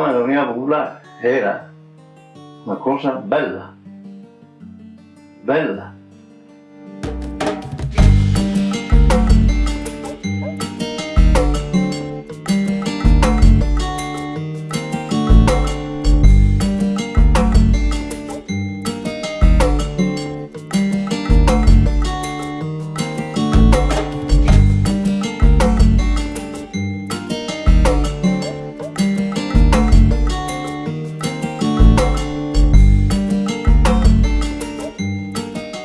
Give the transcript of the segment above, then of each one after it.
chiamavano l'Unione Popolare, era una cosa bella, bella.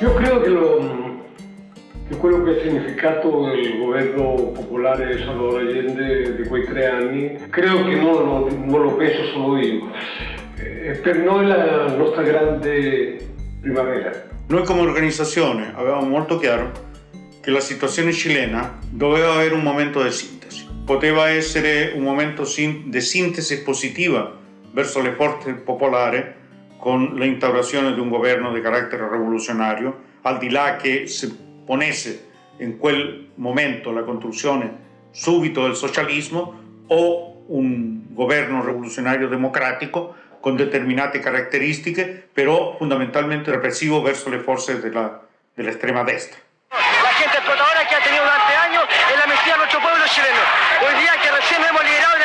Io credo che, lo, che quello che ha significato il governo popolare Salvador Allende di quei tre anni, credo che non non lo penso solo io, è per noi la nostra grande primavera. Noi come organizzazione avevamo molto chiaro che la situazione cilena doveva avere un momento di sintesi. Poteva essere un momento di sintesi positiva verso le forze popolari con l'instaurazione di un governo di carattere rivoluzionario, al di là che si ponesse in quel momento la costruzione subito del socialismo o un governo rivoluzionario democratico con determinate caratteristiche, però fondamentalmente repressivo verso le forze dell'estrema dell destra. La gente explotadora que ha tenido durante años es la mentira de nuestro pueblo chileno. Hoy día que recién hemos liberado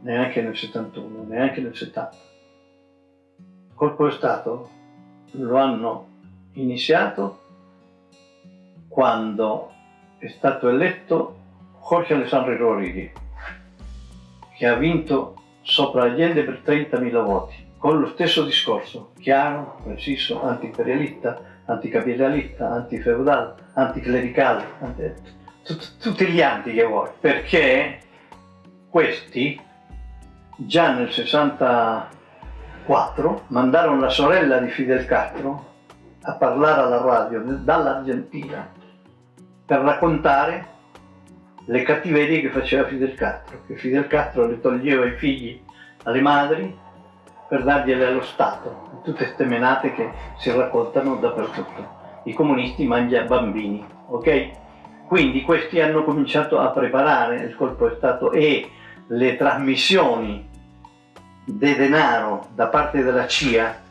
neanche nel 71, neanche nel 70. Il colpo di Stato lo hanno iniziato quando è stato eletto Jorge Alessandro Rodriguez, che ha vinto sopra Allende per 30.000 voti, con lo stesso discorso, chiaro, preciso, antiimperialista, anticapitalista, antifeudale, anticlericale, anti... tut- tutti gli anti che vuoi, perché questi già nel 64 mandarono la sorella di Fidel Castro a parlare alla radio dall'Argentina per raccontare le cattiverie che faceva Fidel Castro, che Fidel Castro le toglieva i figli alle madri per dargliele allo Stato, tutte queste menate che si raccontano dappertutto. I comunisti mangiano bambini, ok? Quindi questi hanno cominciato a preparare il colpo di Stato e le trasmissioni di denaro da parte della CIA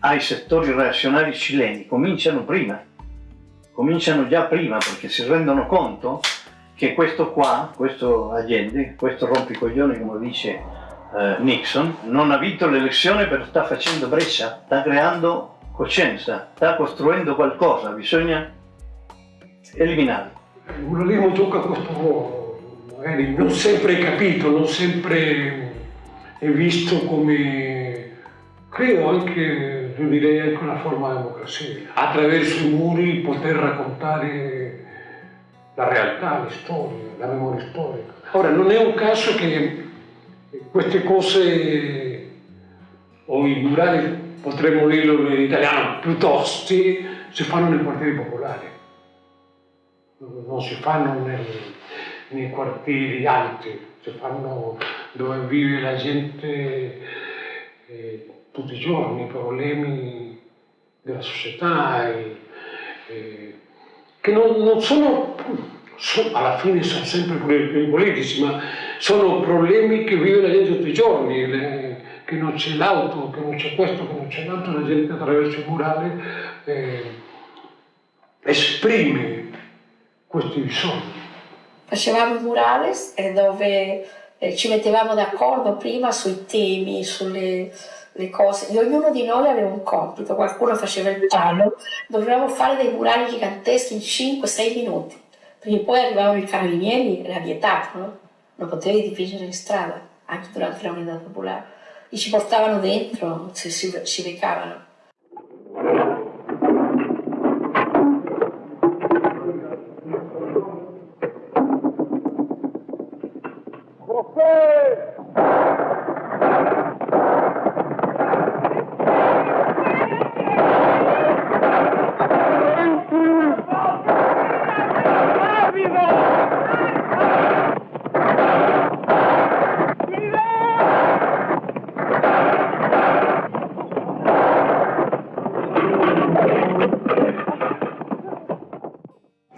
ai settori reazionari cileni. Cominciano prima, cominciano già prima perché si rendono conto che questo qua, questo Allende, questo rompicoglioni come dice eh, Nixon, non ha vinto l'elezione perché sta facendo breccia, sta creando coscienza, sta costruendo qualcosa, bisogna eliminarlo. Il pluralismo gioca questo ruolo, magari non sempre capito, non sempre è visto come, credo anche, io direi anche una forma di democrazia, attraverso i muri poter raccontare la realtà, la storia, la memoria storica. Ora, non è un caso che queste cose, o i murali, potremmo dirlo in italiano, piuttosto, si fanno nei quartieri popolari non si fanno nel, nei quartieri alti, si fanno dove vive la gente eh, tutti i giorni, i problemi della società, e, e, che non, non sono, sono, alla fine sono sempre problemi politici, ma sono problemi che vive la gente tutti i giorni, le, che non c'è l'auto, che non c'è questo, che non c'è l'altro, la gente attraverso il murale eh, esprime questi bisogni. Facevamo murales eh, dove eh, ci mettevamo d'accordo prima sui temi, sulle le cose, e ognuno di noi aveva un compito, qualcuno faceva il giallo, dovevamo fare dei murali giganteschi in 5-6 minuti, perché poi arrivavano i carabinieri, era vietato, no? non potevi dipingere in strada, anche durante la unità popolare, e ci portavano dentro, si, si, si recavano.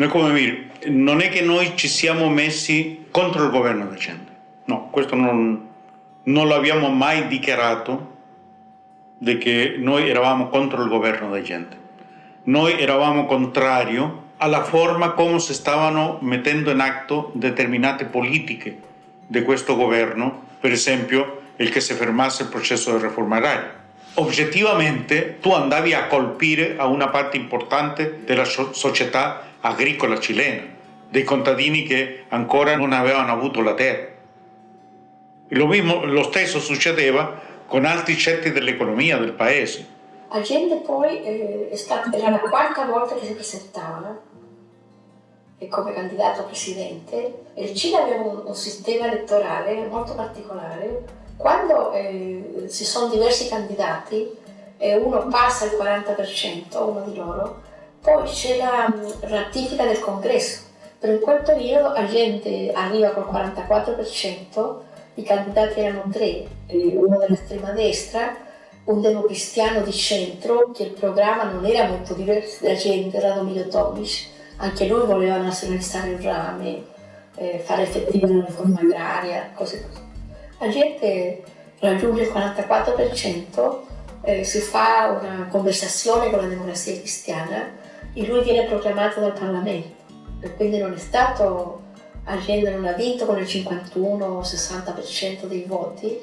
Noi come dire, non è che noi ci siamo messi contro il governo decente, no, questo non, non l'abbiamo mai dichiarato di che noi eravamo contro il governo decente. Noi eravamo contrario alla forma come si stavano mettendo in atto determinate politiche di questo governo, per esempio il che si fermasse il processo di riforma agraria. Oggettivamente tu andavi a colpire a una parte importante della società agricola cilena, dei contadini che ancora non avevano avuto la terra. Lo, mismo, lo stesso succedeva con altri cetti dell'economia del paese. Allende poi eh, è stata, era la quarta volta che si presentava e come candidato a presidente. Il Cile aveva un, un sistema elettorale molto particolare. Quando eh, ci sono diversi candidati e uno passa il 40%, uno di loro, poi c'è la mm, ratifica del congresso. Per in quel periodo Allende arriva col 44%, i candidati erano tre, uno dell'estrema destra, un democristiano di centro, che il programma non era molto diverso da gente, era Domino Tomic, anche lui voleva nazionalizzare il rame, eh, fare effettiva la riforma agraria, cose così. La gente raggiunge il 44%, eh, si fa una conversazione con la democrazia cristiana e lui viene proclamato dal Parlamento. E quindi non è stato, Allende non ha vinto con il 51-60% dei voti,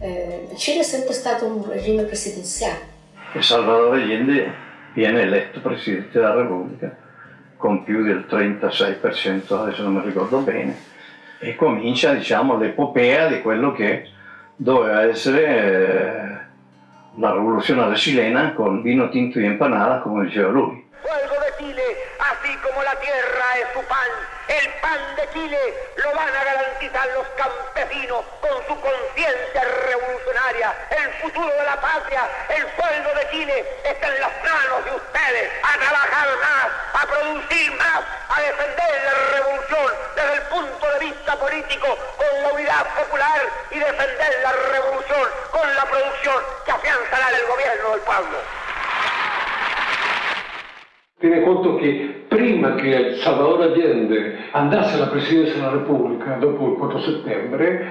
eh, Cile è sempre stato un regime presidenziale. E Salvador Allende viene eletto Presidente della Repubblica con più del 36%, adesso non mi ricordo bene, e comincia diciamo, l'epopea di quello che doveva essere eh, la rivoluzione cilena con vino tinto y empanada, come diceva lui. Chile, así como la tierra es su pan, el pan de Chile lo van a garantizar los campesinos con su conciencia revolucionaria. El futuro de la patria, el sueldo de Chile está en las manos de ustedes. A trabajar más, a producir más, a defender la revolución desde el punto de vista político con la unidad popular y defender la revolución con la producción que afianzará el gobierno del pueblo. Tiene conto che prima che Salvador Allende andasse alla presidenza della Repubblica, dopo il 4 settembre,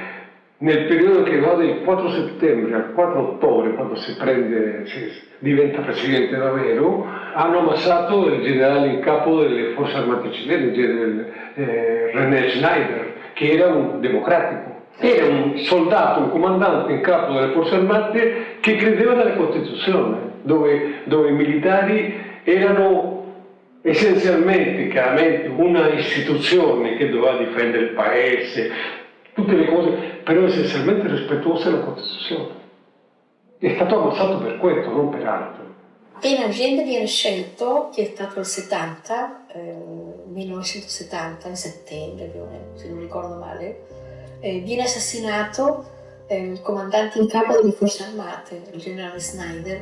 nel periodo che va dal 4 settembre al 4 ottobre, quando si, prende, si diventa presidente davvero, hanno ammassato il generale in capo delle forze armate cilene, il generale eh, René Schneider, che era un democratico. Era un soldato, un comandante in capo delle forze armate che credeva nella Costituzione, dove, dove i militari erano essenzialmente, chiaramente, una istituzione che doveva difendere il paese, tutte le cose, però essenzialmente rispettuosa della Costituzione. È stato ammazzato per questo, non per altro. Appena Allende viene scelto, che è stato il 70, eh, 1970, in settembre se non ricordo male, eh, viene assassinato eh, il comandante in capo delle forze armate, il generale Snyder,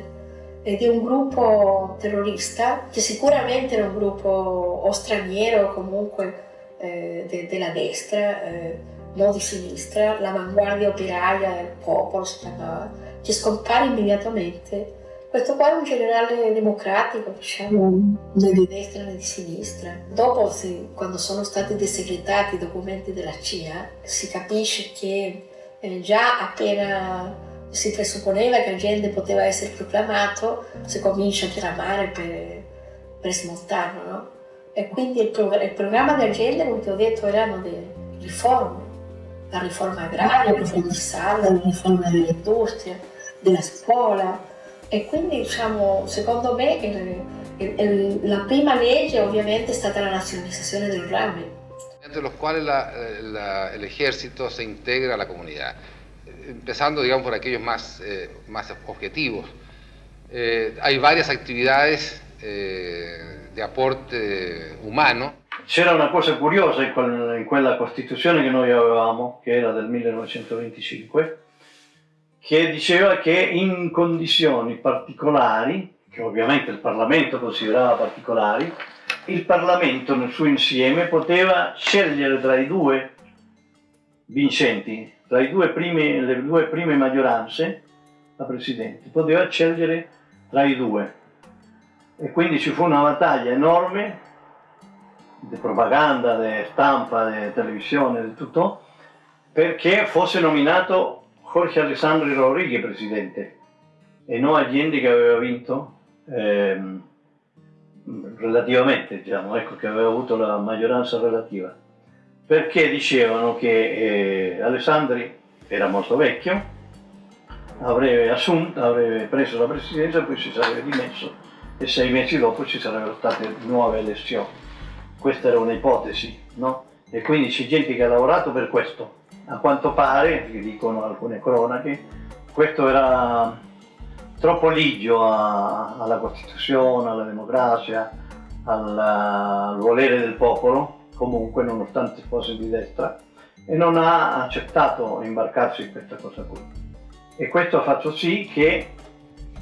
è un gruppo terrorista che sicuramente era un gruppo o straniero o comunque eh, de, della destra, eh, non di sinistra, l'avanguardia operaia del popolo si chiamava, che scompare immediatamente. Questo qua è un generale democratico, diciamo, né di destra né di sinistra. Dopo, si, quando sono stati desegretati i documenti della CIA, si capisce che eh, già appena si presupponeva che Allende poteva essere proclamato, si comincia a tramare per, per smontarlo, no? E quindi il, prog il programma di Allende, come ti ho detto, erano delle riforme, la riforma agraria, la riforma fiscale, la riforma dell'industria, della scuola. E quindi, diciamo, secondo me, il, il, il, la prima legge ovviamente è stata la nazionalizzazione del rame. La, la, el ejército se integra a la comunidad. Empezando digamos por aquellos más, eh, más objetivos. Eh, hay varias actividades eh, de aporte umano. C'era una cosa curiosa in, quel, in, quella Costituzione che noi avevamo, che era del 1925, che diceva che in condizioni particolari, che ovviamente il Parlamento considerava particolari, il Parlamento nel suo insieme poteva scegliere tra i due vincenti tra primi, le due prime maggioranze, la Presidente, poteva scegliere tra i due. E quindi ci fu una battaglia enorme di propaganda, di stampa, di televisione, di tutto, perché fosse nominato Jorge Alessandro Rodriguez presidente e non Allende che aveva vinto ehm, relativamente, diciamo, ecco, che aveva avuto la maggioranza relativa, perché dicevano che eh, Alessandri era molto vecchio, avrebbe assunto, avrebbe preso la presidenza, poi si sarebbe dimesso e sei mesi dopo ci sarebbero state nuove elezioni. Questa era un'ipotesi, no? E quindi c'è gente che ha lavorato per questo. A quanto pare, dicono alcune cronache, questo era troppo ligio a, alla Costituzione, alla democrazia, al, al volere del popolo, comunque nonostante fosse di destra, e non ha accettato imbarcarsi in questa cosa qui. E questo ha fatto sì che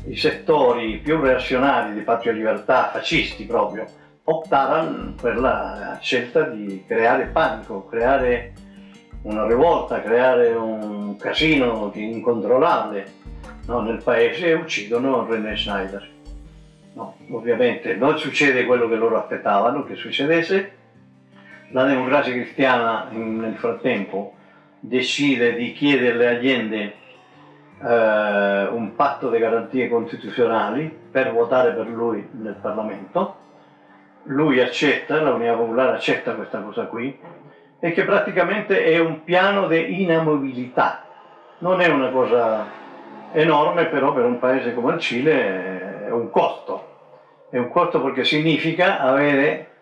i settori più reazionari di Patria Libertà, fascisti proprio, optarono per la scelta di creare panico, creare una rivolta, creare un casino incontrollabile no, nel paese e uccidono René Schneider. No, ovviamente non succede quello che loro aspettavano che succedesse, la democrazia cristiana nel frattempo decide di chiederle agli eh, un patto di garanzie costituzionali per votare per lui nel Parlamento. Lui accetta, la Unità Popolare accetta questa cosa qui, e che praticamente è un piano di inamovibilità. Non è una cosa enorme, però per un paese come il Cile è un costo. È un costo perché significa avere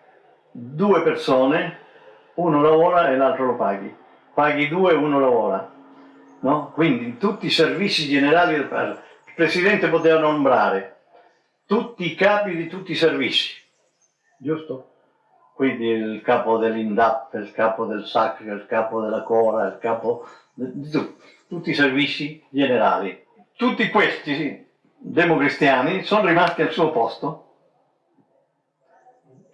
due persone, uno lavora e l'altro lo paghi. Paghi due e uno lavora no? Quindi tutti i servizi generali del Paese. Il Presidente poteva nombrare tutti i capi di tutti i servizi, giusto? Quindi il capo dell'INDAP, il capo del SAC, il capo della Cora, il capo di tutti, tutti i servizi generali. Tutti questi democristiani sono rimasti al suo posto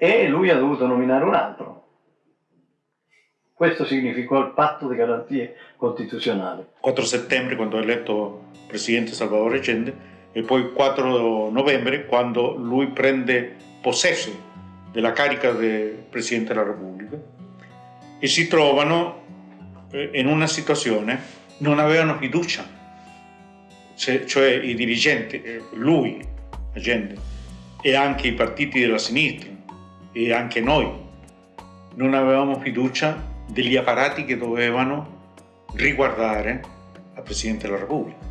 e lui ha dovuto nominare un altro. Questo significò il patto di garanzie costituzionali. 4 settembre quando è eletto presidente Salvador Allende e poi 4 novembre quando lui prende possesso della carica di Presidente della Repubblica e si trovano eh, in una situazione, non avevano fiducia, cioè i dirigenti, eh, lui, Allende, e anche i partiti della sinistra e anche noi, non avevamo fiducia degli apparati che dovevano riguardare al Presidente della Repubblica.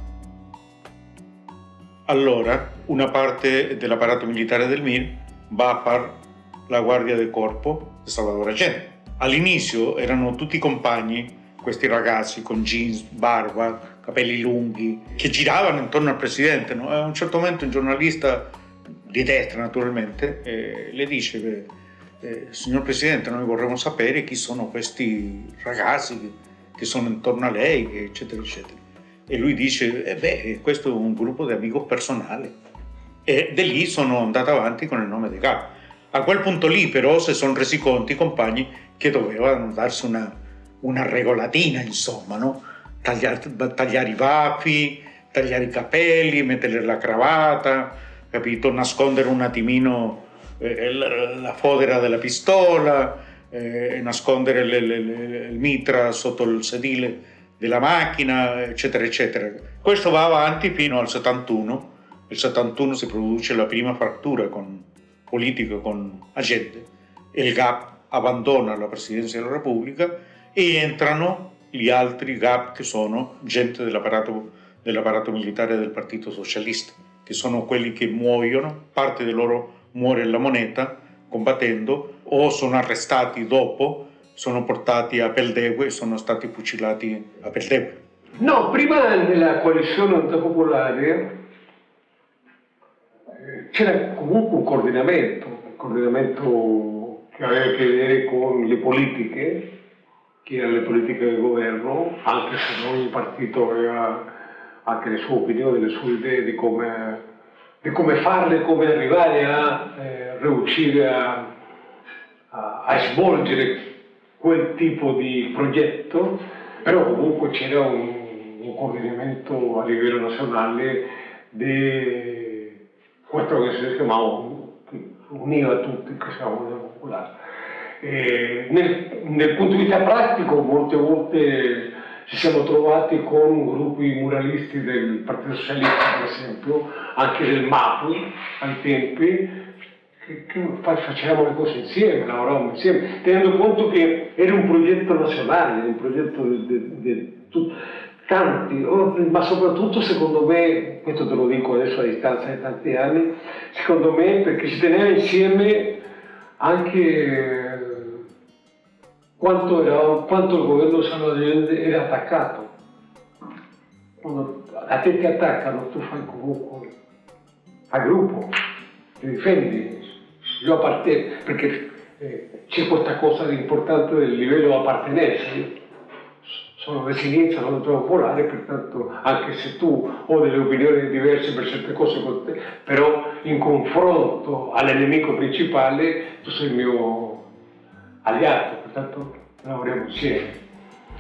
Allora una parte dell'apparato militare del MIR va a fare la guardia del corpo di Salvatore Allende. All'inizio erano tutti compagni, questi ragazzi con jeans, barba, capelli lunghi, che giravano intorno al Presidente. No? A un certo momento un giornalista di destra naturalmente eh, le dice che eh, signor Presidente, noi vorremmo sapere chi sono questi ragazzi che, che sono intorno a lei, eccetera, eccetera. E lui dice, eh beh, questo è un gruppo di amici personali. E da lì sono andato avanti con il nome di Gap. A quel punto lì però si sono resi conto i compagni che dovevano darsi una, una regolatina, insomma, no? tagliare, tagliare i baffi, tagliare i capelli, mettere la cravatta, capito? Nascondere un attimino eh, la fodera della pistola, eh, nascondere le, le, le, il mitra sotto il sedile della macchina, eccetera, eccetera. Questo va avanti fino al 71. Nel 71 si produce la prima frattura con, politica con Allende e il GAP abbandona la Presidenza della Repubblica e entrano gli altri GAP che sono gente dell'apparato dell militare del Partito Socialista, che sono quelli che muoiono, parte del loro muore la moneta combattendo o sono arrestati dopo, sono portati a Peldegue e sono stati fucilati a Peldegue. No, prima della coalizione antipopolare eh, c'era comunque un coordinamento, un coordinamento che aveva a che vedere con le politiche, che erano le politiche del governo, anche se ogni partito aveva anche le sue opinioni, le sue idee di come di come farle, come arrivare a eh, riuscire a, a, a, svolgere quel tipo di progetto, però comunque c'era un, un, coordinamento a livello nazionale di questo che si chiamava univa tutti che siamo popolari. E nel, nel punto di vista pratico molte volte ci siamo trovati con gruppi muralisti del Partito Socialista, per esempio, anche del MAPI ai tempi, che, che facevamo le cose insieme, lavoravamo insieme, tenendo conto che era un progetto nazionale, un progetto di tanti, ma soprattutto secondo me, questo te lo dico adesso a distanza di tanti anni, secondo me perché si teneva insieme anche quanto, era, quanto il governo salvadoregno era attaccato. Quando a te ti attaccano, tu fai comunque, fai gruppo, ti difendi, io appartengo, perché eh, c'è questa cosa di importante del livello di appartenenza. Sono di sinistra, trovo popolare, pertanto anche se tu ho delle opinioni diverse per certe cose con te, però in confronto all'nemico principale tu sei il mio alleato, pertanto lavoriamo insieme.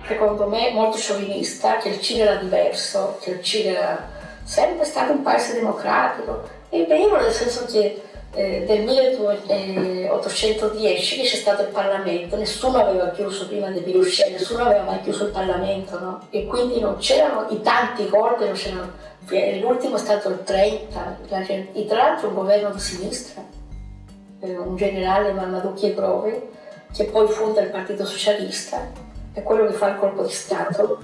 Secondo me molto sciovinista, che il Cile era diverso, che il Cile era sempre stato un paese democratico, e vero nel senso che eh, del 1810 che c'è stato il Parlamento, nessuno aveva chiuso prima di Pinochet, nessuno aveva mai chiuso il Parlamento, no? E quindi non c'erano i tanti corpi, non c'erano, l'ultimo è stato il 30, e tra l'altro un governo di sinistra, eh, un generale Mamadou Chiegrove, che poi fonda il Partito Socialista, è quello che fa il colpo di Stato,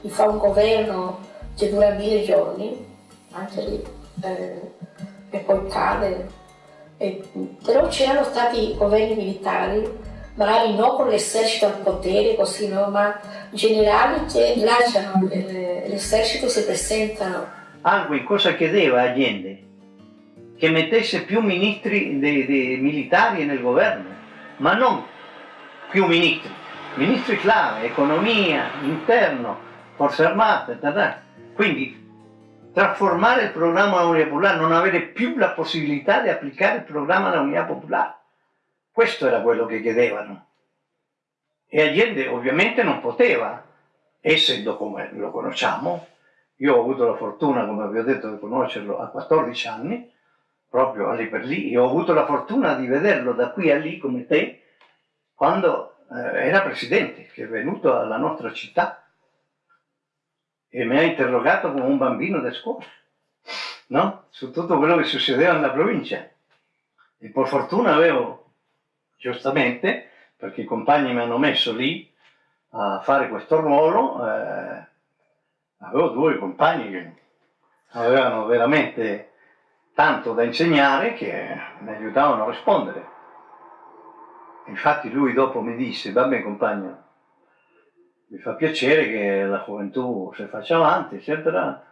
gli fa un governo che dura mille giorni, anche lì, eh, e poi cade eh, però c'erano stati governi militari, magari non con l'esercito al potere, così no, ma generali che lasciano l'esercito e si presentano. Angui cosa chiedeva Allende? Che mettesse più ministri de, de militari nel governo, ma non più ministri, ministri clave, economia, interno, forze armate, tata. quindi trasformare il programma della Unità Popolare, non avere più la possibilità di applicare il programma della Unità Popolare. Questo era quello che chiedevano. E Allende ovviamente non poteva, essendo come lo conosciamo, io ho avuto la fortuna, come vi ho detto, di conoscerlo a 14 anni, proprio lì per lì, e ho avuto la fortuna di vederlo da qui a lì come te, quando eh, era presidente, che è venuto alla nostra città e mi ha interrogato come un bambino da scuola, no? Su tutto quello che succedeva nella provincia. E per fortuna avevo, giustamente, perché i compagni mi hanno messo lì a fare questo ruolo, eh, avevo due compagni che avevano veramente tanto da insegnare che mi aiutavano a rispondere. Infatti lui dopo mi disse, va bene compagno, mi fa piacere che la gioventù si faccia avanti, eccetera,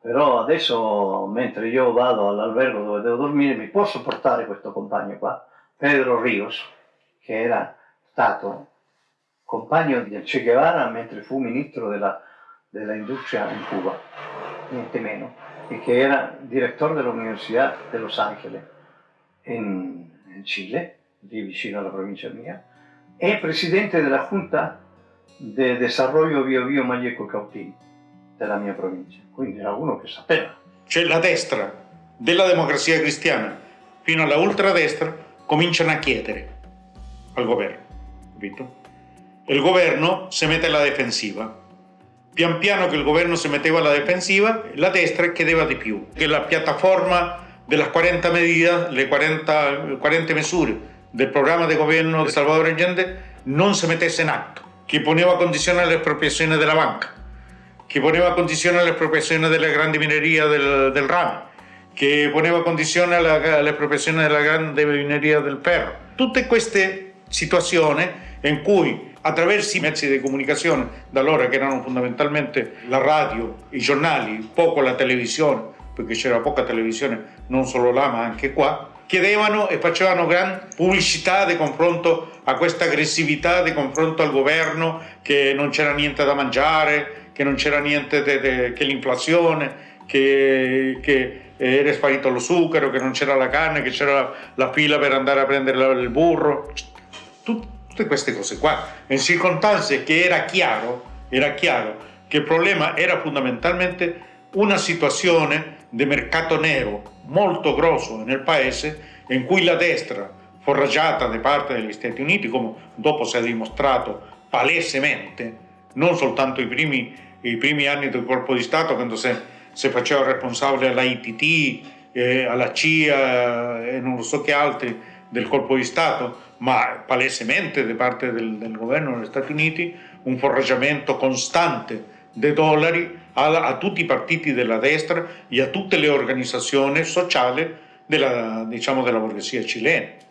però adesso mentre io vado all'albergo dove devo dormire mi posso portare questo compagno qua, Pedro Rios, che era stato compagno di Che Guevara mentre fu ministro della, della industria in Cuba, niente meno, e che era direttore dell'Università de Los Angeles in, in Cile, lì vicino alla provincia mia, e presidente della Junta de desarrollo Bio Bio Maglieco Cautín della mia provincia, quindi era uno che sapeva. Cioè la destra della democrazia cristiana fino alla ultradestra cominciano a chiedere al governo, capito? Il governo si mette alla difensiva. Pian piano che il governo si metteva alla difensiva, la destra chiedeva di più. Che la piattaforma delle 40 medidas, le 40, 40 misure del programma di governo di Salvador Allende non si mettesse in atto che poneva condizioni alle espropriazioni della banca, che poneva condizioni alle espropriazioni delle grandi minerie del, del rame, che poneva condizioni all'espropriazione della grande mineria del ferro. Tutte queste situazioni in cui attraverso i mezzi di comunicazione, da allora che erano fondamentalmente la radio, i giornali, poco la televisione, perché c'era poca televisione non solo là ma anche qua, chiedevano e facevano gran pubblicità di confronto a questa aggressività di confronto al governo che non c'era niente da mangiare, che non c'era niente de, de, che l'inflazione, che, che, era sparito lo zucchero, che non c'era la carne, che c'era la, la, fila per andare a prendere il burro, tutte queste cose qua. In circostanze che era chiaro, era chiaro che il problema era fondamentalmente una situazione di mercato nero molto grosso nel paese in cui la destra foraggiata da parte degli Stati Uniti, come dopo si è dimostrato palesemente, non soltanto i primi, i primi anni del colpo di Stato, quando si, si faceva responsabile alla ITT, eh, alla CIA e non so che altri del colpo di Stato, ma palesemente da parte del, del governo degli Stati Uniti un foraggiamento costante dei dollari a, a, tutti i partiti della destra e a tutte le organizzazioni sociali della, diciamo, della borghesia cilena.